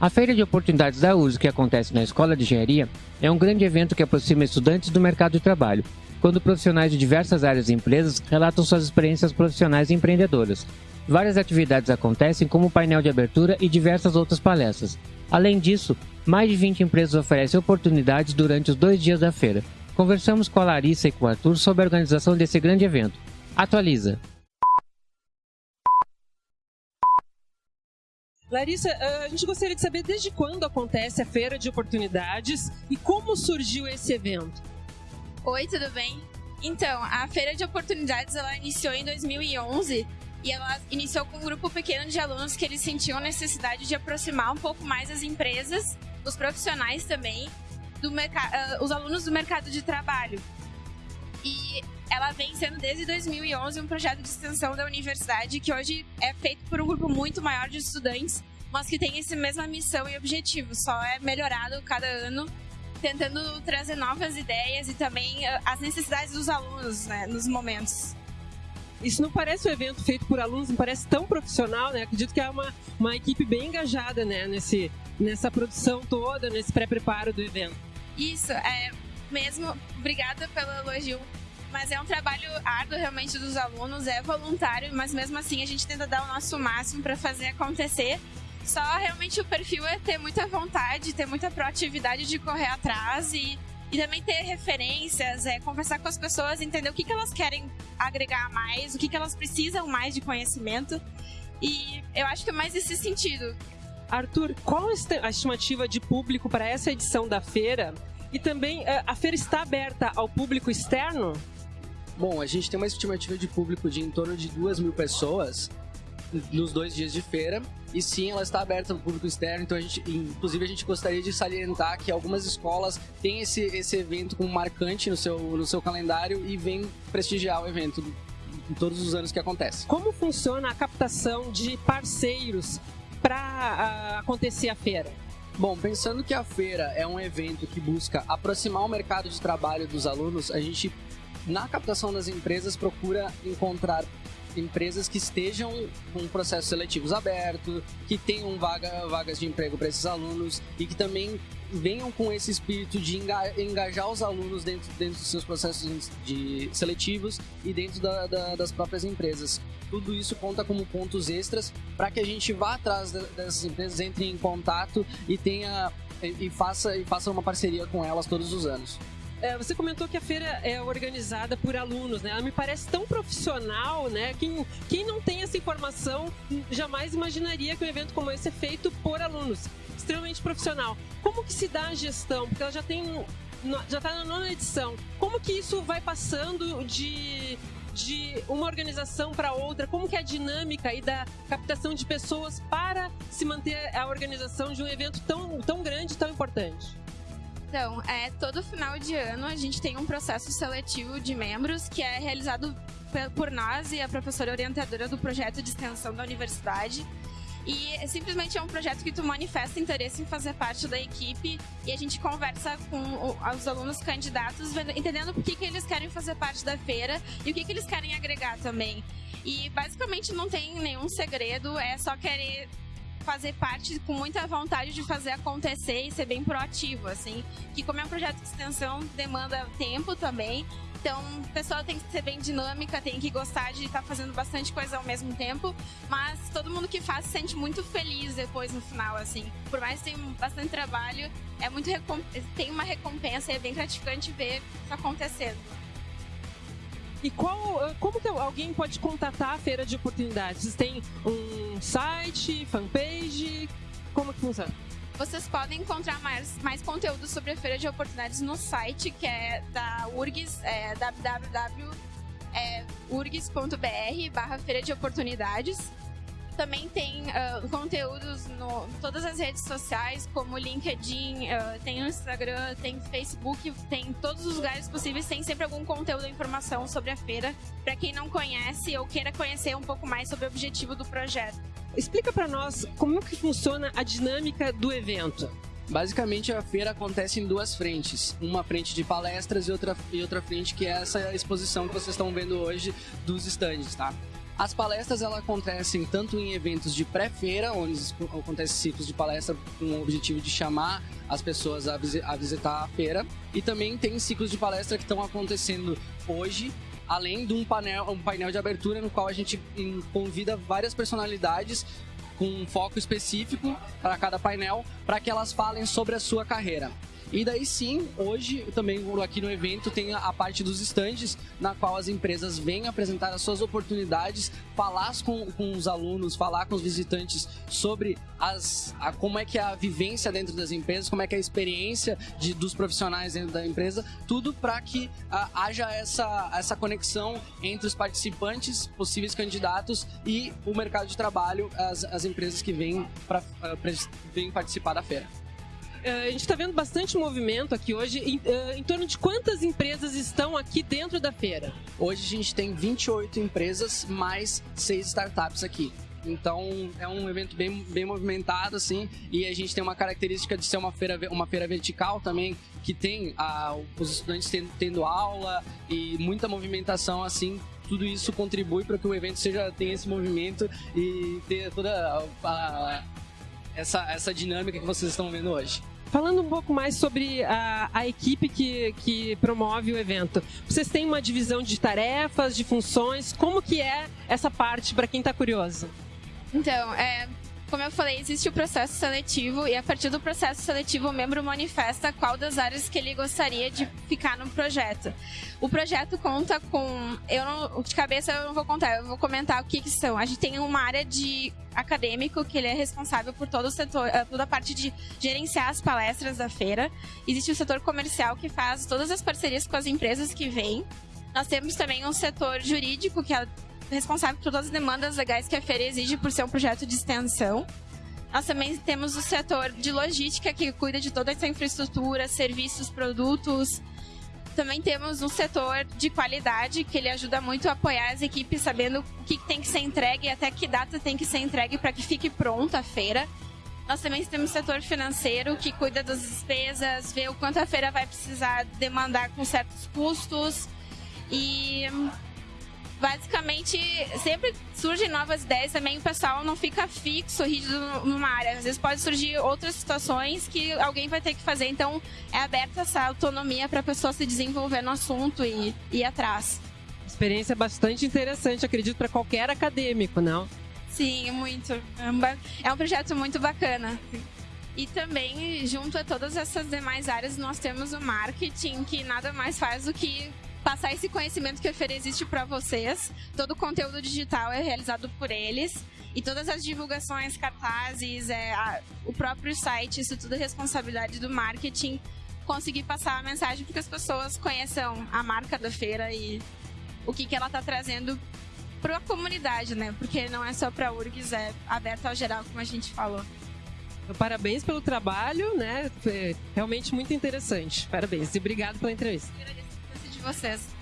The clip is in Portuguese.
A Feira de Oportunidades da URSS, que acontece na Escola de Engenharia, é um grande evento que aproxima estudantes do mercado de trabalho, quando profissionais de diversas áreas e empresas relatam suas experiências profissionais e empreendedoras. Várias atividades acontecem, como painel de abertura e diversas outras palestras. Além disso, mais de 20 empresas oferecem oportunidades durante os dois dias da feira. Conversamos com a Larissa e com o Arthur sobre a organização desse grande evento. Atualiza! Larissa, ah, a gente gostaria de saber desde quando acontece a Feira de Oportunidades e como surgiu esse evento. Oi, tudo bem? Então, a Feira de Oportunidades ela iniciou em 2011 e ela iniciou com um grupo pequeno de alunos que eles sentiam necessidade de aproximar um pouco mais as empresas, os profissionais também, do uh, os alunos do mercado de trabalho. Ela vem sendo desde 2011 um projeto de extensão da universidade que hoje é feito por um grupo muito maior de estudantes, mas que tem essa mesma missão e objetivo, só é melhorado cada ano, tentando trazer novas ideias e também ah, as necessidades dos alunos né, nos momentos. Isso não parece um evento feito por alunos, não parece tão profissional, né? Acredito que é uma, uma equipe bem engajada, né? Nesse, nessa produção toda, nesse pré-preparo do evento. Isso, é mesmo. Obrigada pelo elogio mas é um trabalho árduo realmente dos alunos, é voluntário, mas mesmo assim a gente tenta dar o nosso máximo para fazer acontecer. Só realmente o perfil é ter muita vontade, ter muita proatividade de correr atrás e, e também ter referências, é, conversar com as pessoas, entender o que, que elas querem agregar mais, o que, que elas precisam mais de conhecimento. E eu acho que é mais nesse sentido. Arthur, qual a estimativa de público para essa edição da feira? E também, é, a feira está aberta ao público externo? Bom, a gente tem uma estimativa de público de em torno de duas mil pessoas nos dois dias de feira. E sim, ela está aberta ao público externo, então a gente, inclusive a gente gostaria de salientar que algumas escolas têm esse, esse evento como marcante no seu, no seu calendário e vem prestigiar o evento em todos os anos que acontece. Como funciona a captação de parceiros para acontecer a feira? Bom, pensando que a feira é um evento que busca aproximar o mercado de trabalho dos alunos, a gente na captação das empresas, procura encontrar empresas que estejam com processos seletivos abertos, que tenham vaga, vagas de emprego para esses alunos e que também venham com esse espírito de engajar os alunos dentro, dentro dos seus processos de seletivos e dentro da, da, das próprias empresas. Tudo isso conta como pontos extras para que a gente vá atrás dessas empresas, entre em contato e tenha e faça, e faça uma parceria com elas todos os anos. É, você comentou que a feira é organizada por alunos, né? Ela me parece tão profissional, né? Quem, quem não tem essa informação jamais imaginaria que um evento como esse é feito por alunos. Extremamente profissional. Como que se dá a gestão? Porque ela já tem. Já está na nona edição. Como que isso vai passando de, de uma organização para outra? Como que é a dinâmica e da captação de pessoas para se manter a organização de um evento tão, tão grande tão importante? Então, é, todo final de ano a gente tem um processo seletivo de membros que é realizado por nós e a professora orientadora do projeto de extensão da universidade. E simplesmente é um projeto que tu manifesta interesse em fazer parte da equipe e a gente conversa com os alunos candidatos, entendendo por que, que eles querem fazer parte da feira e o que, que eles querem agregar também. E basicamente não tem nenhum segredo, é só querer fazer parte com muita vontade de fazer acontecer e ser bem proativo, assim. Que como é um projeto de extensão, demanda tempo também. Então, a pessoa tem que ser bem dinâmica, tem que gostar de estar tá fazendo bastante coisa ao mesmo tempo, mas todo mundo que faz se sente muito feliz depois no final, assim. Por mais que tenha bastante trabalho, é muito tem uma recompensa e é bem gratificante ver isso acontecendo. E qual, eh, como que alguém pode contatar a feira de oportunidades? Vocês têm um site, fanpage? Como que funciona? Vocês podem encontrar mais, mais conteúdo sobre a feira de oportunidades no site, que é da URGS, é www.urgs.br barra feira de oportunidades. Também tem uh, conteúdos no todas as redes sociais, como LinkedIn, uh, tem o Instagram, tem Facebook, tem todos os lugares possíveis, tem sempre algum conteúdo e informação sobre a feira, para quem não conhece ou queira conhecer um pouco mais sobre o objetivo do projeto. Explica para nós como que funciona a dinâmica do evento. Basicamente, a feira acontece em duas frentes. Uma frente de palestras e outra, e outra frente que é essa exposição que vocês estão vendo hoje dos estandes, tá? As palestras elas acontecem tanto em eventos de pré-feira, onde acontecem ciclos de palestra com o objetivo de chamar as pessoas a, visitar a feira, e também tem ciclos de palestra que estão acontecendo hoje além de um painel, um painel de abertura no qual a gente convida várias personalidades com um foco específico para cada painel, para que elas falem sobre a sua carreira. E daí sim, hoje também aqui no evento tem a parte dos estandes, na qual as empresas vêm apresentar as suas oportunidades, falar com, com os alunos, falar com os visitantes sobre as, a, como é que é a vivência dentro das empresas, como é que é a experiência de, dos profissionais dentro da empresa, tudo para que a, haja essa, essa conexão entre os participantes, possíveis candidatos e o mercado de trabalho, as, as empresas que vêm, pra, vêm participar da feira. Eh, a gente está vendo bastante movimento aqui hoje. Em, uh, em, torno de quantas empresas estão aqui dentro da feira? Hoje a gente tem 28 empresas, mais 6 startups aqui. Então é um evento bem, bem movimentado, assim, e a gente tem uma característica de ser uma feira, uma feira vertical também, que tem os estudantes tendo, tendo aula e muita movimentação, assim, tudo isso contribui para que o evento seja tenha esse movimento e ter toda a, a, essa, essa dinâmica que vocês estão vendo hoje. Falando um pouco mais sobre a, a equipe que, que promove o evento, vocês têm uma divisão de tarefas, de funções, como que é essa parte para quem está curioso? Então, é, como eu falei, existe o processo seletivo e a partir do processo seletivo o membro manifesta qual das áreas que ele gostaria de ficar no projeto. O projeto conta com, eu não, de cabeça eu não vou contar, eu vou comentar o que, que são. A gente tem uma área de acadêmico que ele é responsável por todo o setor, eh, toda a parte de gerenciar as palestras da feira. Existe o setor comercial que faz todas as parcerias com as empresas que vêm. Nós temos também um setor jurídico que é responsável por todas as demandas legais que a feira exige por ser um projeto de extensão. Nós também temos o setor de logística, que cuida de toda essa infraestrutura, serviços, produtos. Também temos um setor de qualidade, que ele ajuda muito a apoiar as equipes, sabendo o que tem que ser entregue e até que data tem que ser entregue para que fique pronta a feira. Nós também temos o setor financeiro, que cuida das despesas, vê o quanto a feira vai precisar demandar com certos custos. E basicamente sempre surgem novas ideias também o pessoal não fica fixo rígido numa área. Às vezes pode surgir outras situações que alguém vai ter que fazer. Então é aberta essa autonomia para a pessoa se desenvolver no assunto e ir atrás. Experiência bastante interessante acredito para qualquer acadêmico não? Sim muito. É um projeto muito bacana. E também, junto a todas essas demais áreas, nós temos o marketing, que nada mais faz do que passar esse conhecimento que a feira existe para vocês. Todo o conteúdo digital é realizado por eles. E todas as divulgações, cartazes, é, a, o próprio site, isso tudo é responsabilidade do marketing. Conseguir passar a mensagem para que as pessoas conheçam a marca da feira e o que, que ela está trazendo para a comunidade, né? Porque não é só para a URGS, é aberto ao geral, como a gente falou. Parabéns pelo trabalho, né? Foi realmente muito interessante. Parabéns e obrigado pela entrevista de vocês.